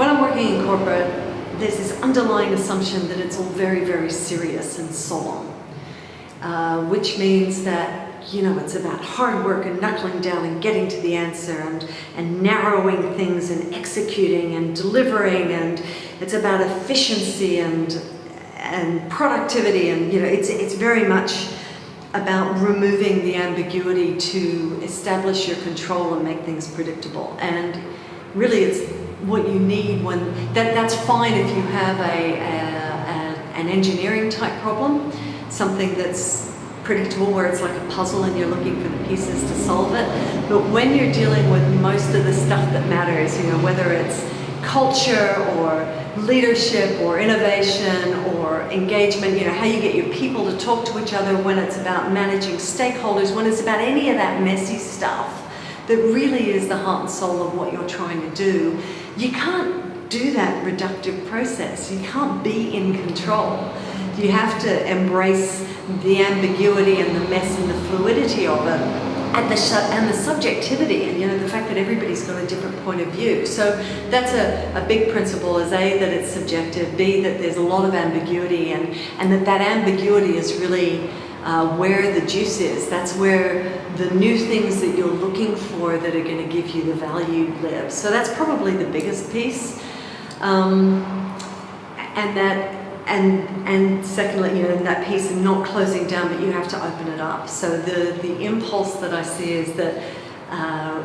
when I'm working in corporate, there's this underlying assumption that it's all very, very serious and solemn, uh, which means that you know, it's about hard work and knuckling down and getting to the answer and, and narrowing things and executing and delivering and it's about efficiency and, and productivity and, you know, it's, it's very much about removing the ambiguity to establish your control and make things predictable. And really it's what you need when, that, that's fine if you have a, a, a an engineering type problem, something that's predictable where it's like a puzzle and you're looking for the pieces to solve it. But when you're dealing with most of the stuff that matters, you know, whether it's culture or leadership or innovation or engagement, you know, how you get your people to talk to each other when it's about managing stakeholders, when it's about any of that messy stuff that really is the heart and soul of what you're trying to do, you can't do that reductive process. You can't be in control. You have to embrace the ambiguity and the mess and the fluidity of it and the, and the subjectivity and you know the fact that everybody's got a different point of view. So that's a, a big principle is A, that it's subjective, B, that there's a lot of ambiguity and, and that that ambiguity is really uh, where the juice is. That's where the new things that you're for that are going to give you the value live. So that's probably the biggest piece. Um, and that and and secondly, you know, that piece of not closing down, but you have to open it up. So the the impulse that I see is that uh,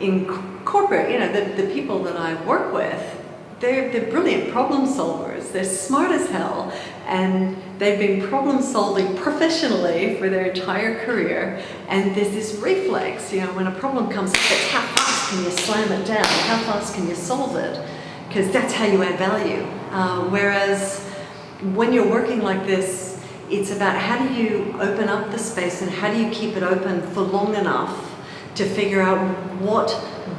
in corporate, you know, the, the people that I work with, they're, they're brilliant problem solvers. They're smart as hell, and they've been problem solving professionally for their entire career. And there's this reflex, you know, when a problem comes up, it's how fast can you slam it down? How fast can you solve it? Because that's how you add value. Uh, whereas when you're working like this, it's about how do you open up the space and how do you keep it open for long enough to figure out what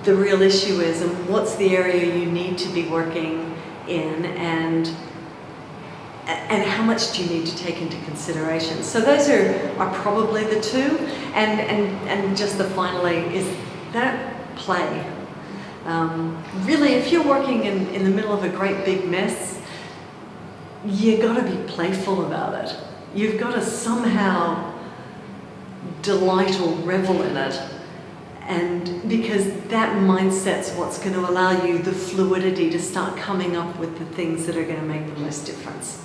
the real issue is and what's the area you need to be working in and and how much do you need to take into consideration. So those are, are probably the two. And, and, and just the finally is that play. Um, really, if you're working in, in the middle of a great big mess, you got to be playful about it. You've got to somehow delight or revel in it. And because that mindset's what's going to allow you the fluidity to start coming up with the things that are going to make the most difference.